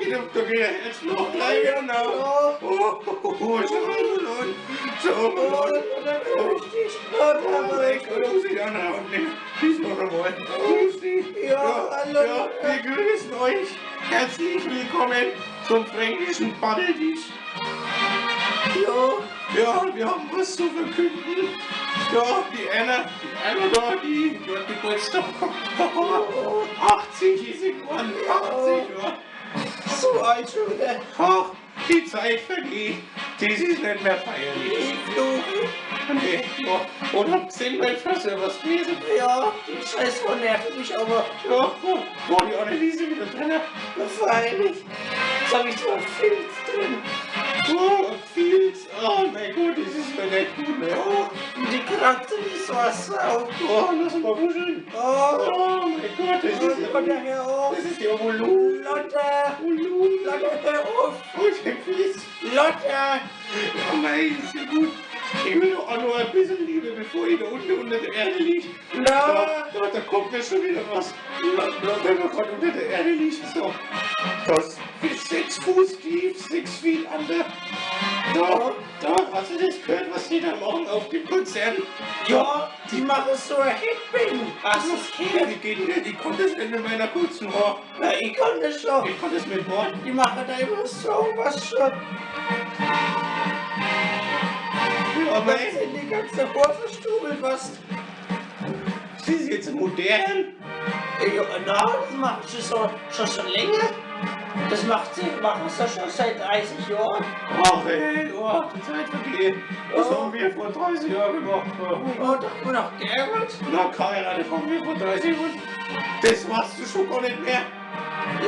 Oh, er, geht er jetzt noch gleich genau. Oh, Oh, oh, oh, ist er verloren. So, oh, verloren. Leute, richtig. Leute, Oh, Gott, muss ich anhauen. ne? Grüß noch einmal. Grüß dich. Ja, hallo. Ja, wir grüßen euch. Herzlich willkommen zum fränkischen Paddeltisch. Ja, Ja, wir haben was zu verkünden. Ja, die Anna, die Anna da, die, die hat Geburtstag. 80 ist geworden, 80, ja. So alt schon wieder. Ach, die Zeit vergeht. Das ist nicht mehr feierlich. Nee, ja. Oder wir fast was gewesen? Ja, die Scheiße nervt mich aber. Ja, wo, wo die Anneliese wieder drin? Freilich. Jetzt habe ich zwar drin. Oh, viel. Oh mein Gott, das ist mir nicht gut, ne? Oh, und die Kratze ist so Sau. Oh, lass mal wuscheln. Oh, Oh mein Gott, das ist Lotte, ja... hör auf. Das ist ja Volumen. Lotte, Volumen. Lotte, hör auf. Oh, der Fies. Lotte. Ja, mein, ist ja gut. Ich will doch auch noch ein bisschen Liebe, bevor ich da unten unter der Erde liege. Na. Da, da, kommt mir schon wieder was. Wenn man gerade unter der Erde liegt, so. Das ist sechs Fuß tief, sechs Feet under. Da, da, hast du das gehört, was die da machen auf dem Konzert? Ja, die machen so ein Headbang. Du das gehört? Die geht nicht, die kommt das nicht mit meiner kurzen Haar. Na, ich kann das schon. Ich kann das mit Wort. Die machen da immer so was schon. Aber Aber sind die ganze Ohr verstubelt, was? sie ist jetzt modern. Ja, na, das machen sie so, schon so länger. Das macht sie, machen sie schon seit 30 Jahren. Ach ey, oh, die Zeit vergeht. Das Oh. haben wir vor 30 Jahren gemacht. Oh, da haben wir noch geärgert. Na, geheiratet haben wir vor 30 Jahren. Das machst du schon gar nicht mehr.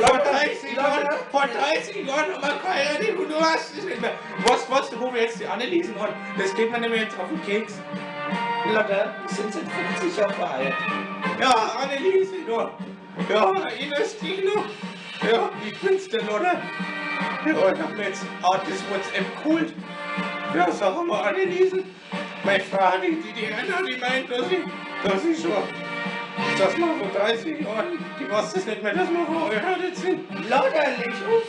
Vor 30 Jahren, vor 30 Jahren haben wir geheiratet und du hast es nicht mehr. Was, was, wo wir jetzt die Anneliesen haben, das geht mir mehr jetzt auf den Keks. Lotte, wir sind seit 50 Jahren verheiratet. Ja, Anneliese, nur. Ja, erinnerst dich noch? Ja, ich bin's der Lotte. Ja, ich hab mir jetzt auch das WhatsApp geholt. Ja, sag mal, Anneliese. Meine Frau, die, die, die Anna, die meint, dass ich, dass ich schon, dass wir vor 30 Jahren, die weiß das nicht mehr, dass wir verheiratet sind. Leg auf.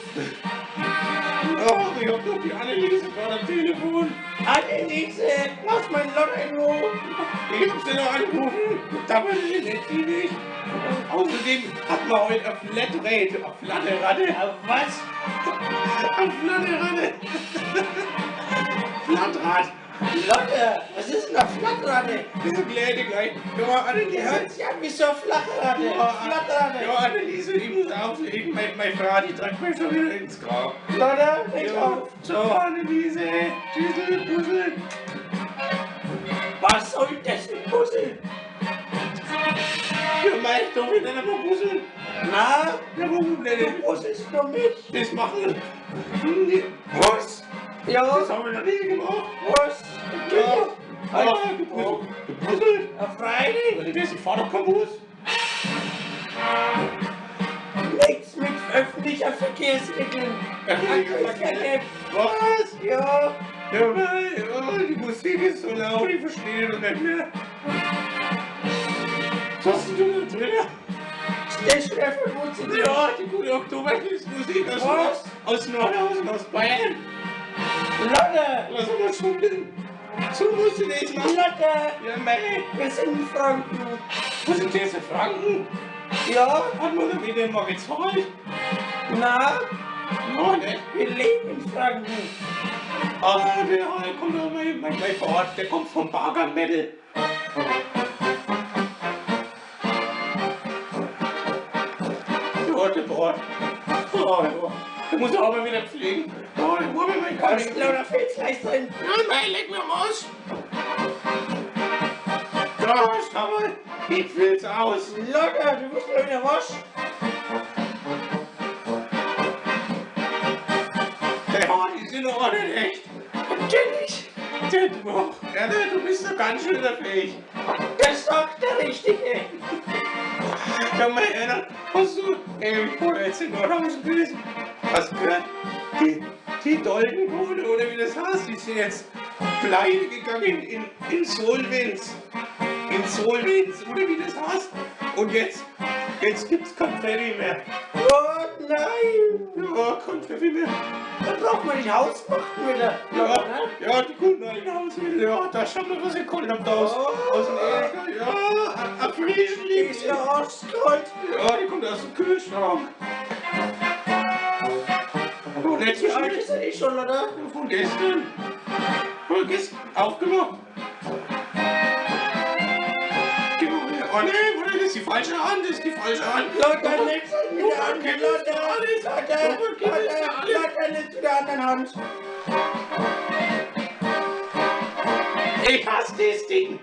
Ach, ich hab doch die Anneliese gerade am Telefon. Anneliese, lass mein Lotte in Ruhe. Ich sie noch angerufen, da war sie nicht, nicht. Außerdem hat man heute eine Flatrate, eine Flatterratte. Was? Eine Flatterratte. Flatrad. Lotte, was ist denn eine Flattratte? Diese Kleine gleich. Ja, Die Anneliese. hört sich an wie so eine Flattratte. Ja, Anneliese, ich muss auflegen. Meine Frau, die trägt mich schon wieder ins Grab. Leg Ja, auf. so, Anneliese. Tschüssel, Puzzle. Was soll das ein Puzzle? Ja, mein, doch wieder mehr Puzzle. Na, Ja, warum du puzzlest nur mich. Das machen. Nee. Was? Ja, Das haben wir noch nie gemacht. was? Ja. Ja. Gepuzzelt. Gepuzzelt. Ja, freilich. Das, ich fahr doch kein Bus. Nichts mit öffentlicher Verkehrsmitteln. Was? Ja, Ja, oh, die Musik ist so laut, ich verstehe das nicht mehr. Was hast du da drin? Stechler 75. Ja, die gute Oktoberfestmusik aus, aus Nordhausen, aus Bayern. Lotte, Lass uns mal schummeln. So musst du das machen. Lotte, Ja, mei. wir sind in Franken. Wo sind jetzt die Franken? Ja, Hat man da wieder mal gezahlt? na, Ja, nicht. wir leben in Franken. Ah, der, der kommt doch mein, mein, mein Vorort, der kommt vom Barger Metal. Der Bord. Oh, ja. Der muss auch mal wieder pflegen. Oh, der mir Kaffee. lauter Filzleis drin. Ja, nein, leg mir am Arsch. Da, schau mal. Ich will's aus. Lotte, du musst mal wieder waschen. Der Haar, die sind doch nicht echt. Natürlich, Der, du, ja, du bist doch ganz schön fähig. das sagt der Richtige. Ja, mein Herr, hast du, ey, ich wollte jetzt in Nordhausen gewesen. Hast du gehört? Die, die Doldenkohle, oder wie das heißt, die sind jetzt pleite gegangen in Insolvenz. Insolvenz, oder wie das heißt. Und jetzt, jetzt gibt's kein Ferry mehr. Oh nein! Ja, kein Ferry mehr. Dann braucht man nicht Hausmachten wieder. Ja, ne? ja, die Kunden ein Hausmittel, ja, da schaut man, was ihr geholt habt aus, Oh. aus dem Äcker, ja, ein- Die ist ja arschkalt. Ja, die kommt aus dem Kühlschrank. Wie alt schlecht. ist die schon, oder? Von gestern. Von gestern aufgemacht. Oh nee, warte, das ist die falsche Hand, das ist die falsche Hand. Leg's an mit der gib es Lothar, alles. Lothar, leg's mit der anderen Hand. Ich hasse das Ding.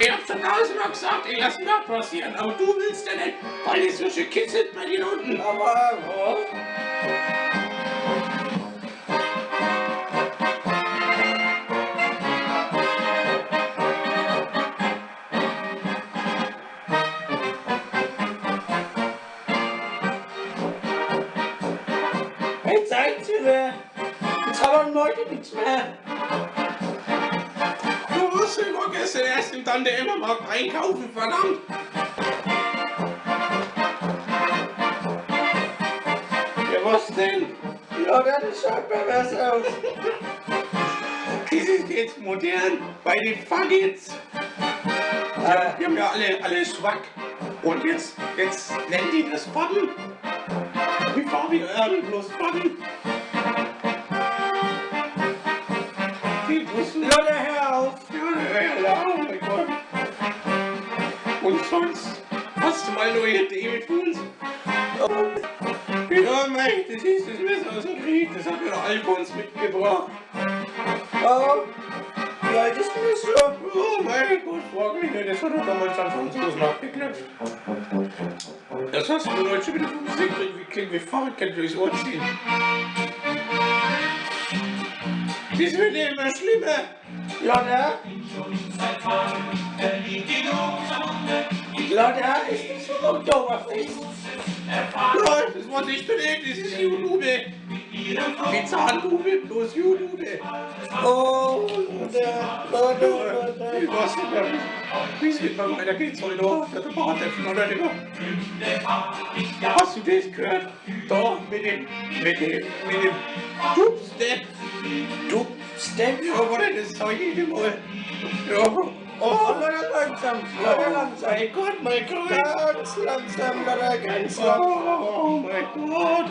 Ich hab schon tausendmal gesagt, ich lass da passieren, aber du willst ja nicht, weil es so schön kitzelt bei dir unten. Aber, oh. Wer? Jetzt haben wir heute nichts mehr. Du ja nur gestern erst im Tante Emma Markt einkaufen, verdammt. Ja, was denn? Lothar, das schaut pervers aus. Ist jetzt modern bei den Faggots. Ja, die haben ja alle, alle Schwack. Und jetzt, jetzt nennen die das Faggen. Fabi Erden plus Faggen. Die wussten Lothar, hör auf. Ja, ja, ja, oh mein Gott. Und sonst hast du mal neue Dinge tun? Ja, mei, das ist das Messer aus dem Krieg, das hat mir Alfons mitgebracht. Oh. Wie alt ist schon? Oh mein Gott, frag mich nicht, das hat er damals an Franzosen abgeklatscht. Das hast du heute schon wieder vom Sinn gekriegt, wie klingt wie Fahrradkette durchs Ohr ziehen. Das wird immer schlimmer. Lothar? Lothar, ist so ein Oktoberfest? Ja, das war nicht belegt, das ist Judube. Die Zahnbube plus Judube. Oh, Hast du das gehört? Da mit dem, mit dem, mit dem Dubstep. Du, Step. Ja, warte, das zeig ich dir mal. Ja. Oh, Lothar, langsam, Lothar, langsam. mein Gott, mein Gott. Ganz langsam, Lothar, ganz langsam. Oh, mein Gott.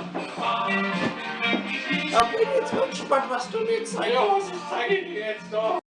Aber bin jetzt mal gespannt, was du mir zeigst. Ja, was zeige ich dir jetzt da?